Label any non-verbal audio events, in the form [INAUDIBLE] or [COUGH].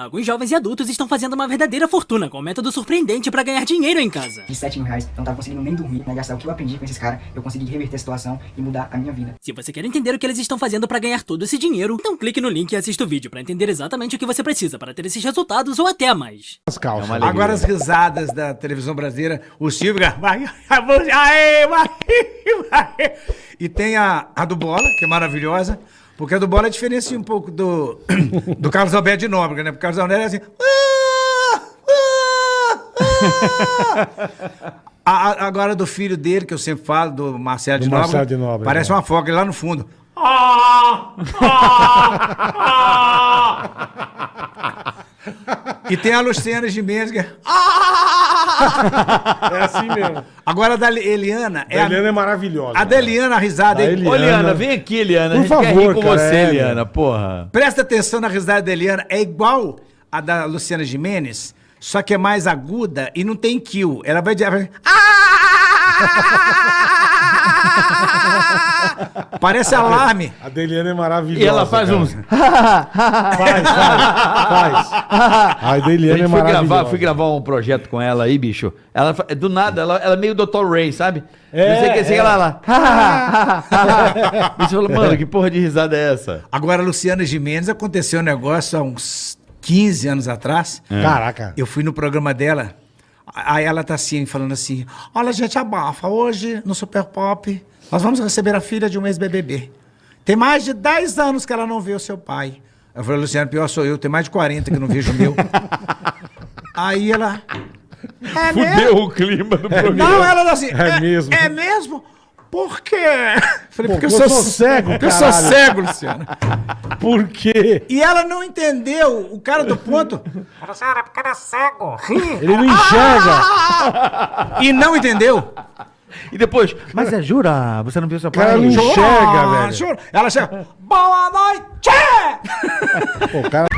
Alguns jovens e adultos estão fazendo uma verdadeira fortuna com um método surpreendente pra ganhar dinheiro em casa. De 7 mil reais, eu não tava conseguindo nem dormir, né? Gastar o que eu aprendi com esses caras, eu consegui reverter a situação e mudar a minha vida. Se você quer entender o que eles estão fazendo pra ganhar todo esse dinheiro, então clique no link e assista o vídeo pra entender exatamente o que você precisa para ter esses resultados ou até mais. As calças. É. Agora as risadas da televisão brasileira, o Silvio [LAUGHS] vai, aê, vai, [LAUGHS] vai. E tem a, a do Bola, que é maravilhosa, porque a do Bola é diferente um pouco do, do Carlos Alberto de Nóbrega, né? Porque o Carlos Alberto é assim... "Ah, ah, ah". A- a- agora do filho dele, que eu sempre falo, do Marcelo Do de Nóbrega, Marcelo de Nóbrega, parece é. uma foca lá no fundo. E tem a Luciana Gimenez, que é... É assim mesmo. Agora a da Eliana... A Eliana é maravilhosa. A da Eliana, a risada. Da? Eliana. Ô, Liana, vem aqui, Liana. Por a gente quer favor, rir com cara, você, é, Liana, porra. Presta atenção na risada da Eliana. É igual a da Luciana Gimenez, só que é mais aguda e não tem kill. Ela vai dizer... [LAUGHS] Parece alarme. A da Eliana é maravilhosa. E ela faz cara. uns. Faz, faz, faz. A da A Eliana gente é foi gravar, maravilhosa. fui gravar um projeto com ela aí, bicho. Ela, do nada, ela, ela é meio Dr. Ray, sabe? É, Não sei o que, sei é. lá, [LAUGHS] lá. Bicho falou, mano, que porra de risada é essa? Agora, a Luciana Gimenez, aconteceu um negócio há uns 15 anos atrás. Caraca. Eu fui no programa dela, aí ela tá assim, falando assim: Olha, gente, abafa, hoje no Super Pop, nós vamos receber a filha de um ex-BBB. Tem mais de 10 anos que ela não vê o seu pai. Eu falei, Luciano, pior sou eu, tem mais de 40 que não vejo o meu. [LAUGHS] aí ela. É mesmo? Fudeu o clima do programa. Não, ela falou assim: É mesmo. É mesmo? Por quê? [LAUGHS] Falei, Pô, porque eu sou, sou cego, Porque eu sou caralho. cego, Luciano. Por quê? E ela não entendeu o cara do ponto. [LAUGHS] Ele não enxerga. E não entendeu. E depois, mas é jura? Você não viu seu pai? não enxerga, velho. juro. Ela chega. Boa noite! [LAUGHS] Pô, cara...